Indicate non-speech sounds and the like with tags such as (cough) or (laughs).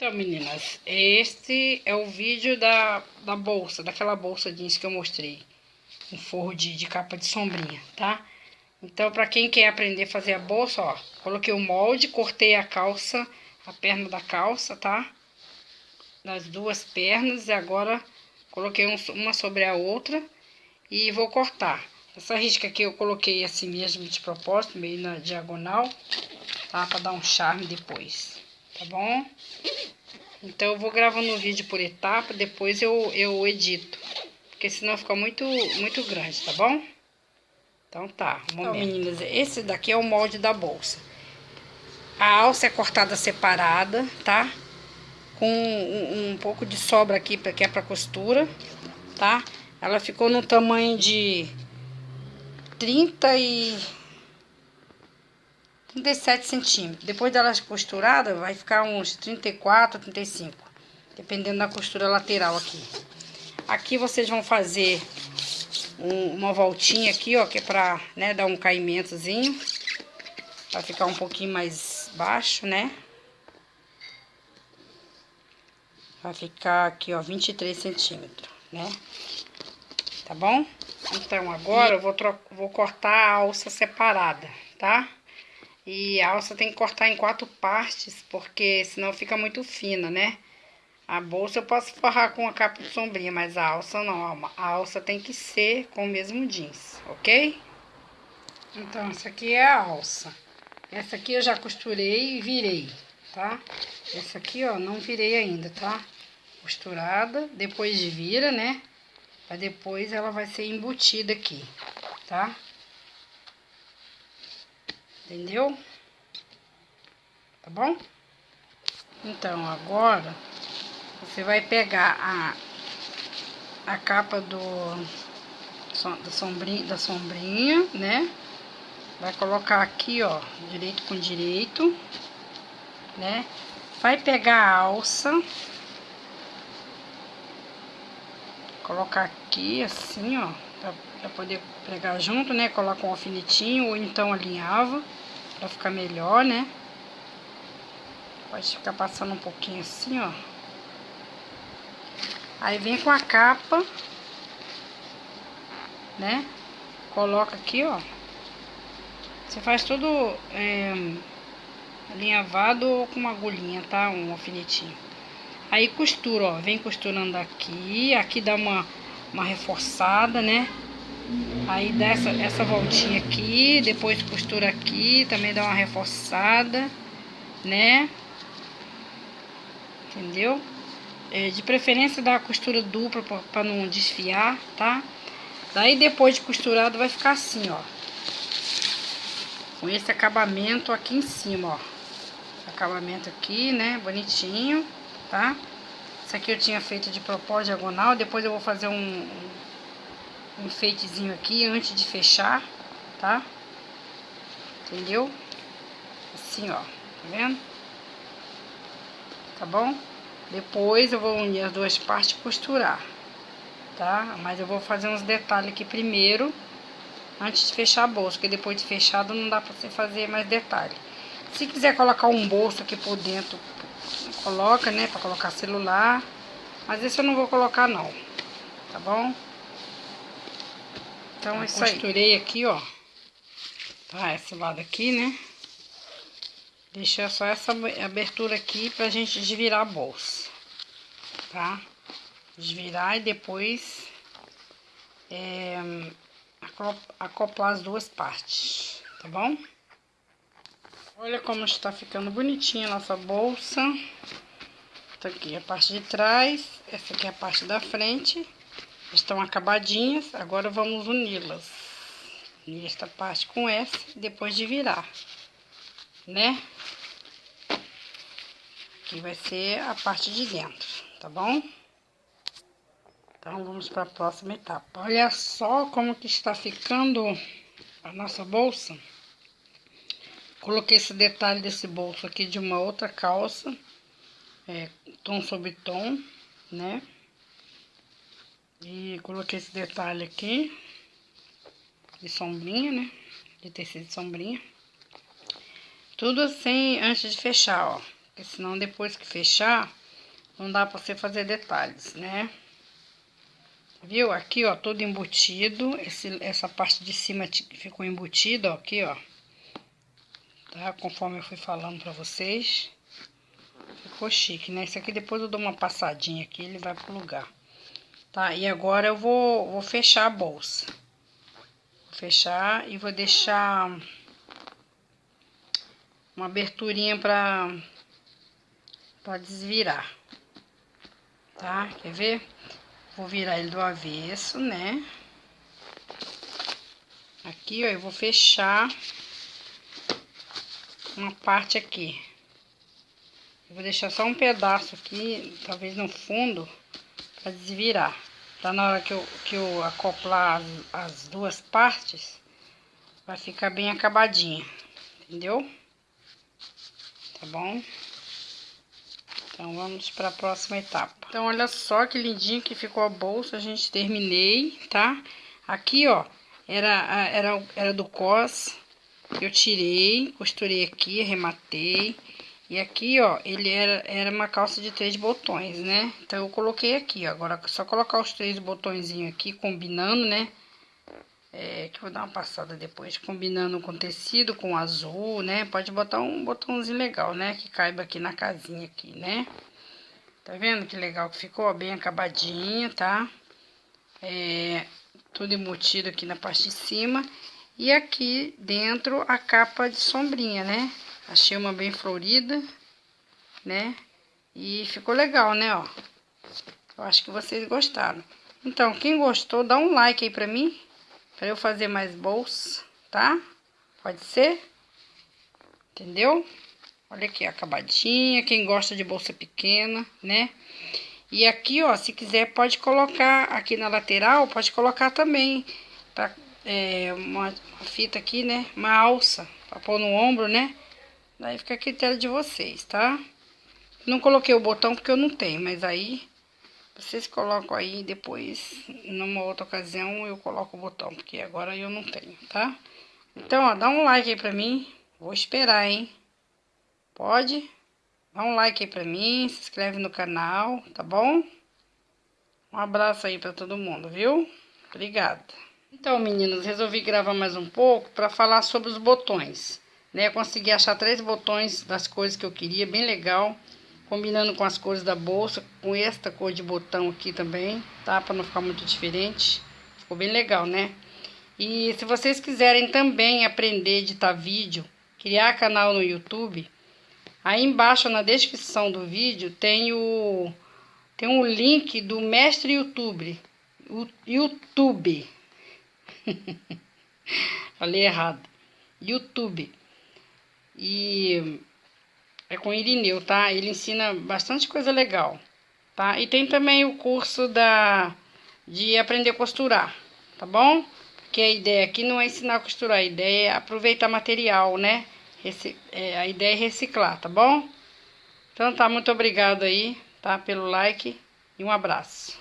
Então, meninas, este é o vídeo da, da bolsa, daquela bolsa jeans que eu mostrei. Um forro de, de capa de sombrinha, tá? Então, pra quem quer aprender a fazer a bolsa, ó, coloquei o molde, cortei a calça, a perna da calça, tá? Das duas pernas e agora coloquei um, uma sobre a outra e vou cortar. Essa risca aqui eu coloquei assim mesmo de propósito, meio na diagonal, tá? Pra dar um charme depois, tá bom? Então, eu vou gravando o vídeo por etapa, depois eu, eu edito. Porque senão fica muito, muito grande, tá bom? Então tá, um então, meninas, esse daqui é o molde da bolsa. A alça é cortada separada, tá? Com um, um pouco de sobra aqui, que é pra costura, tá? Ela ficou no tamanho de 30 e... 37 centímetros. Depois dela costurada, vai ficar uns 34, 35. Dependendo da costura lateral aqui. Aqui vocês vão fazer um, uma voltinha aqui, ó, que é pra, né, dar um caimentozinho. Pra ficar um pouquinho mais baixo, né? Vai ficar aqui, ó, 23 centímetros, né? Tá bom? Então, agora eu vou, vou cortar a alça separada, tá? E a alça tem que cortar em quatro partes, porque senão fica muito fina, né? A bolsa eu posso forrar com a capa de sombrinha, mas a alça não. A alça tem que ser com o mesmo jeans, ok? Então, essa aqui é a alça. Essa aqui eu já costurei e virei, tá? Essa aqui, ó, não virei ainda, tá? Costurada, depois vira, né? Pra depois ela vai ser embutida aqui, tá? Entendeu? Tá bom? Então, agora, você vai pegar a, a capa do, da, sombrinha, da sombrinha, né? Vai colocar aqui, ó, direito com direito, né? Vai pegar a alça, colocar aqui, assim, ó, pra poder pregar junto, né? Coloca um alfinetinho ou então alinhava. Pra ficar melhor, né? Pode ficar passando um pouquinho assim, ó. Aí vem com a capa, né? Coloca aqui, ó. Você faz tudo é, alinhavado ou com uma agulhinha, tá? Um alfinetinho. Aí costura, ó. Vem costurando aqui. Aqui dá uma, uma reforçada, né? Aí dá essa, essa voltinha aqui, depois costura aqui, também dá uma reforçada, né? Entendeu? É, de preferência dá a costura dupla para não desfiar, tá? Daí depois de costurado vai ficar assim, ó. Com esse acabamento aqui em cima, ó. Acabamento aqui, né? Bonitinho, tá? Isso aqui eu tinha feito de propósito diagonal, depois eu vou fazer um um enfeitezinho aqui antes de fechar, tá? Entendeu? Assim, ó, tá vendo? Tá bom? Depois eu vou unir as duas partes e costurar, tá? Mas eu vou fazer uns detalhes aqui primeiro, antes de fechar a bolsa, porque depois de fechado não dá pra você fazer mais detalhe. Se quiser colocar um bolso aqui por dentro, coloca, né? Pra colocar celular. Mas esse eu não vou colocar não, tá bom? Então, é isso aí. Costurei aqui, ó. Tá, esse lado aqui, né? Deixei só essa abertura aqui pra gente desvirar a bolsa. Tá? Desvirar e depois é, acoplar as duas partes, tá bom? Olha como está ficando bonitinha a nossa bolsa. Tá aqui a parte de trás, essa aqui é a parte da frente. Estão acabadinhas, agora vamos uni-las. Unir esta parte com essa, depois de virar, né? Aqui vai ser a parte de dentro, tá bom? Então, vamos para a próxima etapa. Olha só como que está ficando a nossa bolsa. Coloquei esse detalhe desse bolso aqui de uma outra calça, é, tom sobre tom, né? E coloquei esse detalhe aqui, de sombrinha, né? De tecido de sombrinha. Tudo assim antes de fechar, ó. Porque senão depois que fechar, não dá pra você fazer detalhes, né? Viu? Aqui, ó, todo embutido. Esse, essa parte de cima ficou embutida, ó, aqui, ó. Tá? Conforme eu fui falando pra vocês. Ficou chique, né? Esse aqui depois eu dou uma passadinha aqui, ele vai pro lugar. Tá? E agora eu vou, vou fechar a bolsa. Vou fechar e vou deixar uma aberturinha pra, pra desvirar. Tá? Quer ver? Vou virar ele do avesso, né? Aqui, ó, eu vou fechar uma parte aqui. Eu vou deixar só um pedaço aqui, talvez no fundo, para desvirar. Pra na hora que eu, que eu acoplar as, as duas partes, vai ficar bem acabadinha, entendeu? Tá bom? Então, vamos para a próxima etapa. Então, olha só que lindinho que ficou a bolsa, a gente terminei, tá? Aqui, ó, era, era, era do cos, eu tirei, costurei aqui, arrematei. E aqui, ó, ele era, era uma calça de três botões, né? Então, eu coloquei aqui, ó. Agora, só colocar os três botõezinhos aqui, combinando, né? É, que eu vou dar uma passada depois, combinando com tecido, com azul, né? Pode botar um botãozinho legal, né? Que caiba aqui na casinha aqui, né? Tá vendo que legal que ficou? Bem acabadinha, tá? É, tudo embutido aqui na parte de cima. E aqui dentro a capa de sombrinha, né? Achei uma bem florida, né? E ficou legal, né, ó. Eu acho que vocês gostaram. Então, quem gostou, dá um like aí pra mim. Pra eu fazer mais bolsa, tá? Pode ser? Entendeu? Olha aqui, acabadinha. Quem gosta de bolsa pequena, né? E aqui, ó, se quiser, pode colocar aqui na lateral, pode colocar também, tá? É, uma, uma fita aqui, né? Uma alça, pra pôr no ombro, né? Daí fica a critério de vocês, tá? Não coloquei o botão porque eu não tenho, mas aí vocês colocam aí depois, numa outra ocasião, eu coloco o botão, porque agora eu não tenho, tá? Então, ó, dá um like aí pra mim. Vou esperar, hein? Pode? Dá um like aí pra mim, se inscreve no canal, tá bom? Um abraço aí pra todo mundo, viu? Obrigada. Então, meninas, resolvi gravar mais um pouco pra falar sobre os botões né? Eu consegui achar três botões das cores que eu queria, bem legal. Combinando com as cores da bolsa, com esta cor de botão aqui também, tá? Pra não ficar muito diferente. Ficou bem legal, né? E se vocês quiserem também aprender a editar vídeo, criar canal no YouTube, aí embaixo na descrição do vídeo tem o tem um link do mestre YouTube. O YouTube. (laughs) Falei errado. YouTube. E é com Irineu, tá? Ele ensina bastante coisa legal, tá? E tem também o curso da de aprender a costurar, tá bom? Que a ideia aqui não é ensinar a costurar, a ideia é aproveitar material, né? Reci é, a ideia é reciclar, tá bom? Então tá, muito obrigado aí, tá? Pelo like e um abraço.